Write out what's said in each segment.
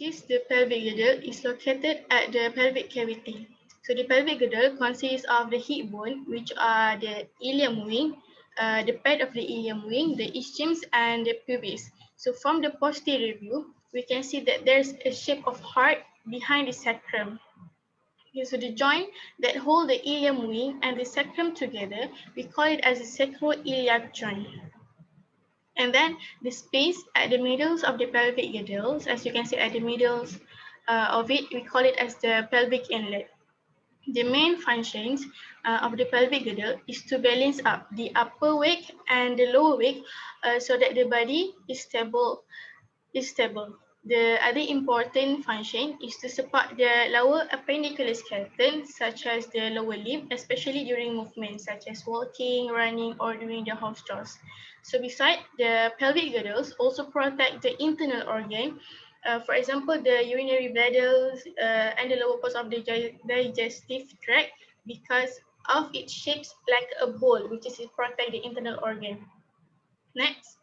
is the pelvic girdle, is located at the pelvic cavity. So the pelvic girdle consists of the hip bone, which are the ilium wing, uh, the pad of the ilium wing, the ischiums, and the pubis. So from the posterior view, we can see that there's a shape of heart behind the sacrum. Okay, so the joint that hold the ilium wing and the sacrum together, we call it as a sacroiliac joint. And then the space at the middles of the pelvic girdles, as you can see at the middles uh, of it, we call it as the pelvic inlet. The main functions uh, of the pelvic girdle is to balance up the upper wake and the lower wake uh, so that the body is stable. Is stable. The other important function is to support the lower appendicular skeleton, such as the lower limb, especially during movement, such as walking, running, or during the house chores. So beside the pelvic girdles, also protect the internal organ uh, for example, the urinary bladders uh, and the lower parts of the digestive tract because of its shapes like a bowl, which is to protect the internal organ. Next.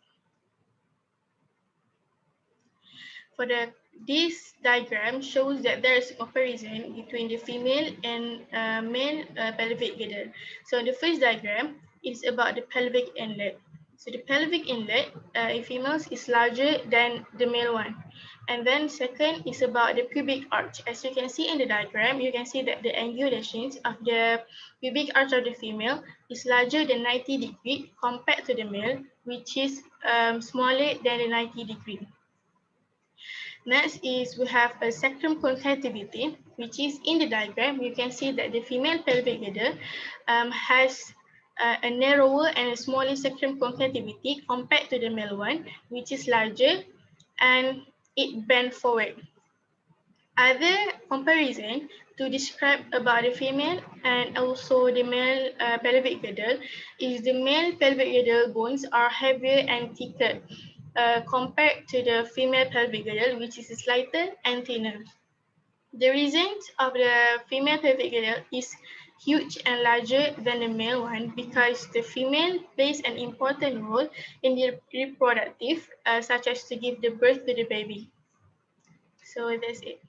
For the this diagram shows that there is a comparison between the female and uh, male uh, pelvic girdle. So the first diagram is about the pelvic inlet. So the pelvic inlet uh, in females is larger than the male one. And then second is about the pubic arch. As you can see in the diagram, you can see that the angulations of the pubic arch of the female is larger than 90 degree compared to the male, which is um, smaller than the 90 degree. Next is we have a sacrum concativity, which is in the diagram. You can see that the female pelvic girdle um, has uh, a narrower and a smaller sacrum concativity compared to the male one, which is larger and it bent forward. Other comparison to describe about the female and also the male uh, pelvic girdle is the male pelvic girdle bones are heavier and thicker compared to the female pelvic girdle, which is slighter and thinner. The reason of the female pelvic girdle is huge and larger than the male one because the female plays an important role in the reproductive, uh, such as to give the birth to the baby. So that's it.